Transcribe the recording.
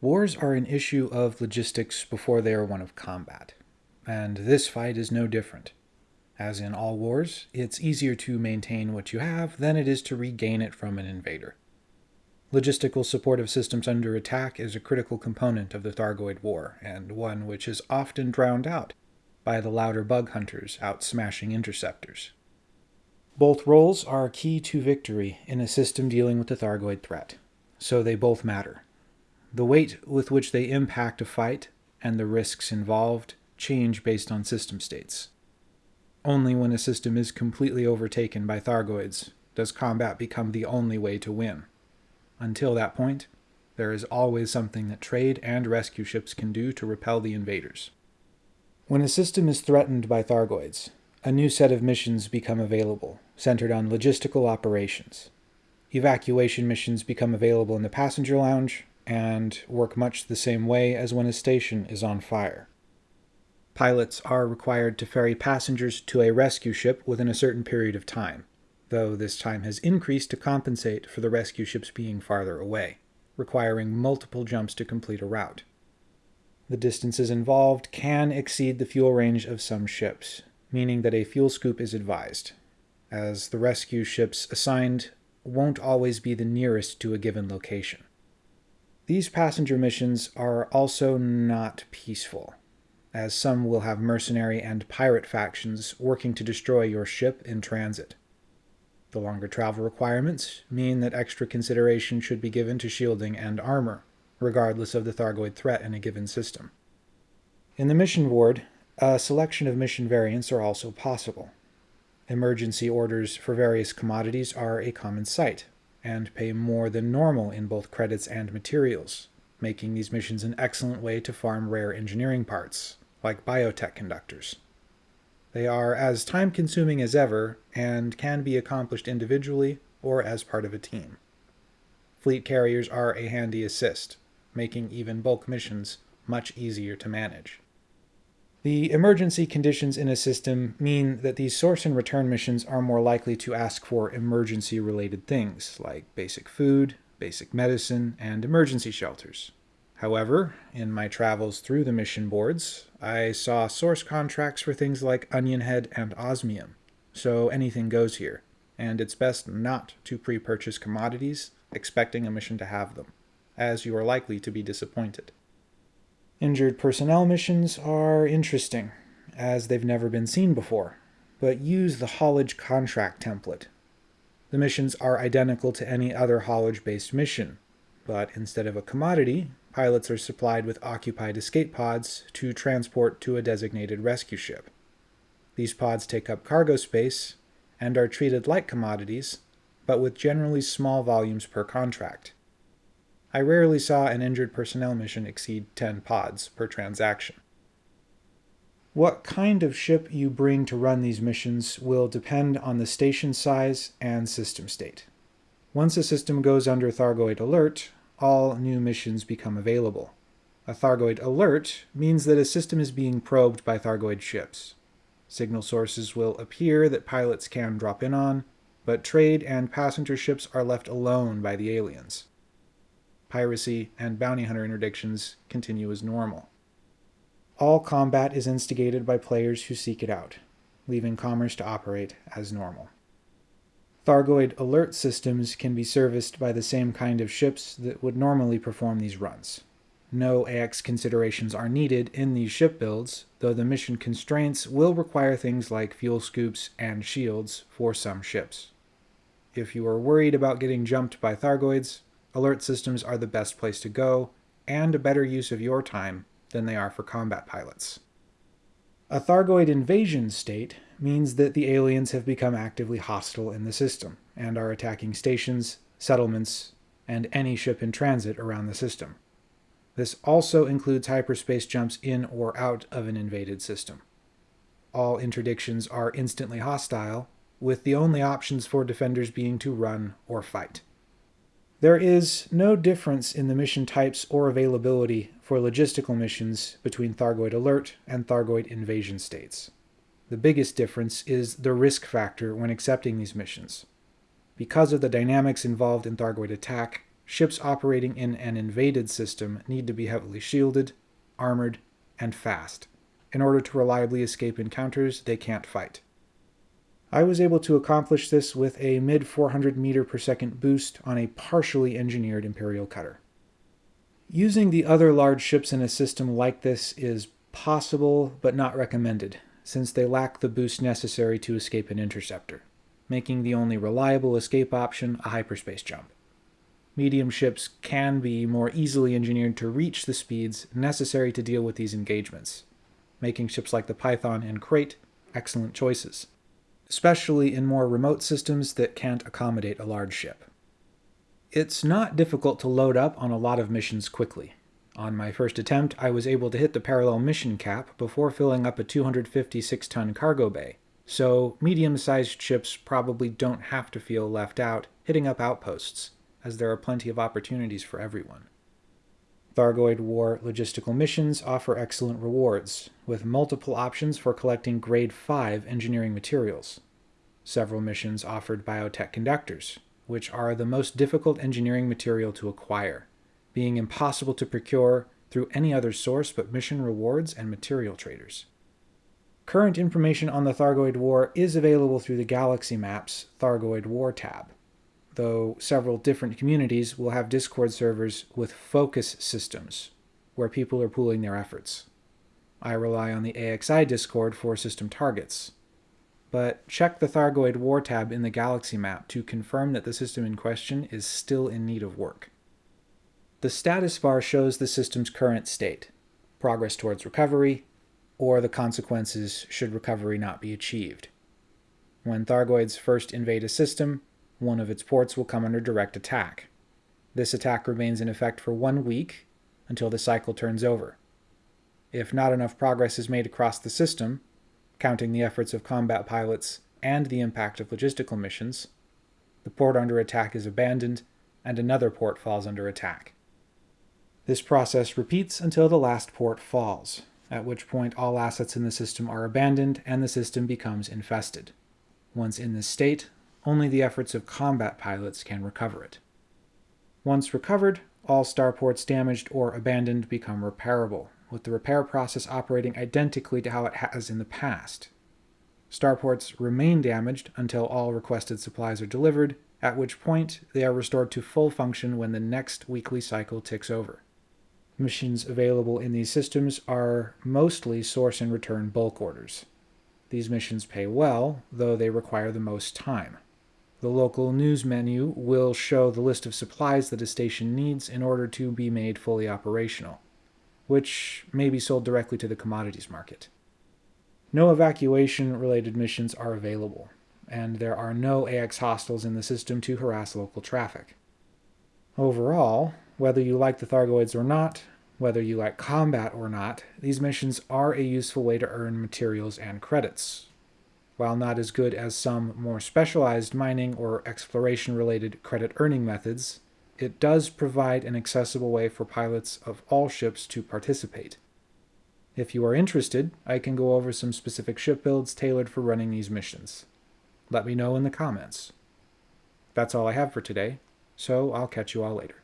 Wars are an issue of logistics before they are one of combat, and this fight is no different. As in all wars, it's easier to maintain what you have than it is to regain it from an invader. Logistical support of systems under attack is a critical component of the Thargoid War, and one which is often drowned out by the louder bug hunters out smashing interceptors. Both roles are key to victory in a system dealing with the Thargoid threat, so they both matter. The weight with which they impact a fight and the risks involved change based on system states. Only when a system is completely overtaken by Thargoids does combat become the only way to win. Until that point, there is always something that trade and rescue ships can do to repel the invaders. When a system is threatened by Thargoids, a new set of missions become available, centered on logistical operations. Evacuation missions become available in the passenger lounge, and work much the same way as when a station is on fire. Pilots are required to ferry passengers to a rescue ship within a certain period of time, though this time has increased to compensate for the rescue ships being farther away, requiring multiple jumps to complete a route. The distances involved can exceed the fuel range of some ships, meaning that a fuel scoop is advised, as the rescue ships assigned won't always be the nearest to a given location. These passenger missions are also not peaceful, as some will have mercenary and pirate factions working to destroy your ship in transit. The longer travel requirements mean that extra consideration should be given to shielding and armor, regardless of the Thargoid threat in a given system. In the mission ward, a selection of mission variants are also possible. Emergency orders for various commodities are a common sight, and pay more than normal in both credits and materials, making these missions an excellent way to farm rare engineering parts, like biotech conductors. They are as time-consuming as ever, and can be accomplished individually or as part of a team. Fleet carriers are a handy assist, making even bulk missions much easier to manage. The emergency conditions in a system mean that these source and return missions are more likely to ask for emergency-related things, like basic food, basic medicine, and emergency shelters. However, in my travels through the mission boards, I saw source contracts for things like onion head and osmium, so anything goes here, and it's best not to pre-purchase commodities expecting a mission to have them, as you are likely to be disappointed. Injured personnel missions are interesting, as they've never been seen before, but use the haulage contract template. The missions are identical to any other haulage-based mission, but instead of a commodity, pilots are supplied with occupied escape pods to transport to a designated rescue ship. These pods take up cargo space and are treated like commodities, but with generally small volumes per contract. I rarely saw an injured personnel mission exceed 10 pods per transaction. What kind of ship you bring to run these missions will depend on the station size and system state. Once a system goes under Thargoid Alert, all new missions become available. A Thargoid Alert means that a system is being probed by Thargoid ships. Signal sources will appear that pilots can drop in on, but trade and passenger ships are left alone by the aliens piracy, and bounty hunter interdictions continue as normal. All combat is instigated by players who seek it out, leaving commerce to operate as normal. Thargoid alert systems can be serviced by the same kind of ships that would normally perform these runs. No AX considerations are needed in these ship builds, though the mission constraints will require things like fuel scoops and shields for some ships. If you are worried about getting jumped by Thargoids, alert systems are the best place to go, and a better use of your time than they are for combat pilots. A Thargoid invasion state means that the aliens have become actively hostile in the system, and are attacking stations, settlements, and any ship in transit around the system. This also includes hyperspace jumps in or out of an invaded system. All interdictions are instantly hostile, with the only options for defenders being to run or fight. There is no difference in the mission types or availability for logistical missions between Thargoid Alert and Thargoid Invasion states. The biggest difference is the risk factor when accepting these missions. Because of the dynamics involved in Thargoid Attack, ships operating in an invaded system need to be heavily shielded, armored, and fast in order to reliably escape encounters they can't fight. I was able to accomplish this with a mid 400 meter per second boost on a partially engineered Imperial cutter. Using the other large ships in a system like this is possible but not recommended, since they lack the boost necessary to escape an interceptor, making the only reliable escape option a hyperspace jump. Medium ships can be more easily engineered to reach the speeds necessary to deal with these engagements, making ships like the Python and Krait excellent choices especially in more remote systems that can't accommodate a large ship. It's not difficult to load up on a lot of missions quickly. On my first attempt, I was able to hit the parallel mission cap before filling up a 256-ton cargo bay, so medium-sized ships probably don't have to feel left out hitting up outposts, as there are plenty of opportunities for everyone. Thargoid War logistical missions offer excellent rewards, with multiple options for collecting Grade 5 engineering materials. Several missions offered biotech conductors, which are the most difficult engineering material to acquire, being impossible to procure through any other source but mission rewards and material traders. Current information on the Thargoid War is available through the Galaxy Maps Thargoid War tab though several different communities will have Discord servers with focus systems, where people are pooling their efforts. I rely on the AXI Discord for system targets. But check the Thargoid War tab in the Galaxy map to confirm that the system in question is still in need of work. The status bar shows the system's current state, progress towards recovery, or the consequences should recovery not be achieved. When Thargoids first invade a system, one of its ports will come under direct attack. This attack remains in effect for one week until the cycle turns over. If not enough progress is made across the system, counting the efforts of combat pilots and the impact of logistical missions, the port under attack is abandoned and another port falls under attack. This process repeats until the last port falls, at which point all assets in the system are abandoned and the system becomes infested. Once in this state, only the efforts of combat pilots can recover it. Once recovered, all starports damaged or abandoned become repairable, with the repair process operating identically to how it has in the past. Starports remain damaged until all requested supplies are delivered, at which point they are restored to full function when the next weekly cycle ticks over. Missions available in these systems are mostly source and return bulk orders. These missions pay well, though they require the most time. The local news menu will show the list of supplies that a station needs in order to be made fully operational, which may be sold directly to the commodities market. No evacuation-related missions are available, and there are no AX hostiles in the system to harass local traffic. Overall, whether you like the Thargoids or not, whether you like combat or not, these missions are a useful way to earn materials and credits, while not as good as some more specialized mining or exploration-related credit earning methods, it does provide an accessible way for pilots of all ships to participate. If you are interested, I can go over some specific ship builds tailored for running these missions. Let me know in the comments. That's all I have for today, so I'll catch you all later.